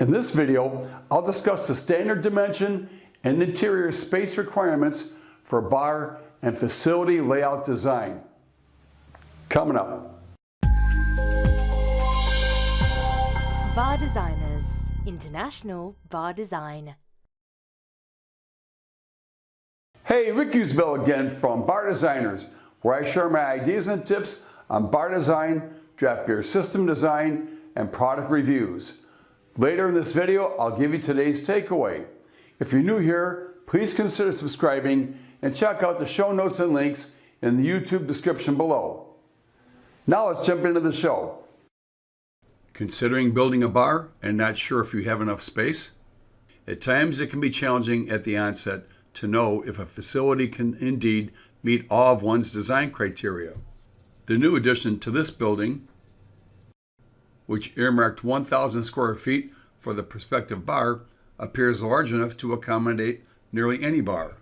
In this video, I'll discuss the standard dimension and interior space requirements for bar and facility layout design. Coming up. Bar Designers International Bar Design. Hey, Rick Usbell again from Bar Designers, where I share my ideas and tips on bar design, draft beer system design, and product reviews. Later in this video, I'll give you today's takeaway. If you're new here, please consider subscribing and check out the show notes and links in the YouTube description below. Now let's jump into the show. Considering building a bar and not sure if you have enough space? At times it can be challenging at the onset to know if a facility can indeed meet all of one's design criteria. The new addition to this building, which earmarked 1,000 square feet for the prospective bar, appears large enough to accommodate nearly any bar.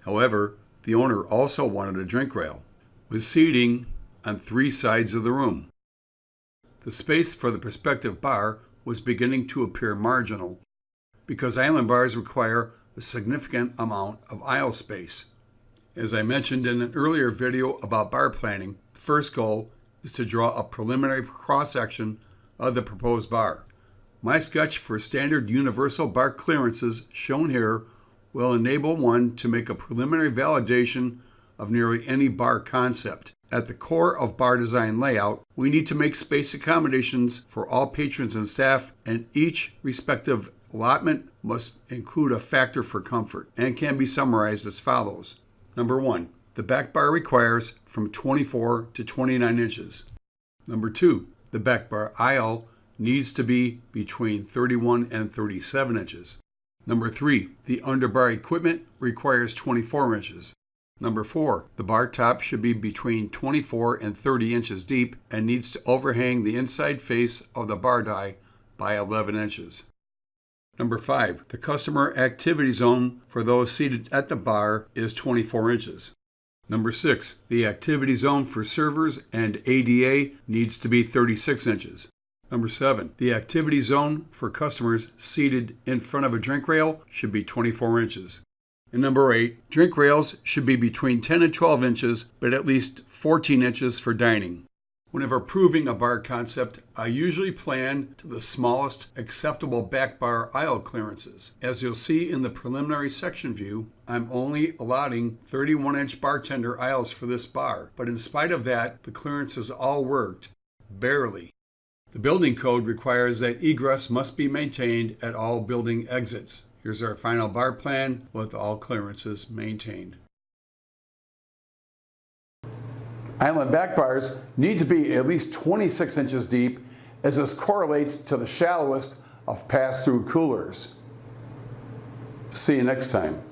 However, the owner also wanted a drink rail, with seating on three sides of the room. The space for the prospective bar was beginning to appear marginal, because island bars require a significant amount of aisle space. As I mentioned in an earlier video about bar planning, the first goal is to draw a preliminary cross-section of the proposed bar. My sketch for standard universal bar clearances shown here will enable one to make a preliminary validation of nearly any bar concept. At the core of bar design layout, we need to make space accommodations for all patrons and staff, and each respective allotment must include a factor for comfort and can be summarized as follows. Number one, the back bar requires from 24 to 29 inches. Number two, the back bar aisle needs to be between 31 and 37 inches. Number three, the underbar equipment requires 24 inches. Number four, the bar top should be between 24 and 30 inches deep and needs to overhang the inside face of the bar die by 11 inches. Number five, the customer activity zone for those seated at the bar is 24 inches. Number six, the activity zone for servers and ADA needs to be 36 inches. Number seven, the activity zone for customers seated in front of a drink rail should be 24 inches. And number eight, drink rails should be between 10 and 12 inches, but at least 14 inches for dining. Whenever proving a bar concept, I usually plan to the smallest acceptable back bar aisle clearances. As you'll see in the preliminary section view, I'm only allotting 31 inch bartender aisles for this bar, but in spite of that, the clearances all worked, barely. The building code requires that egress must be maintained at all building exits. Here's our final bar plan with all clearances maintained. Island back bars need to be at least 26 inches deep as this correlates to the shallowest of pass-through coolers. See you next time.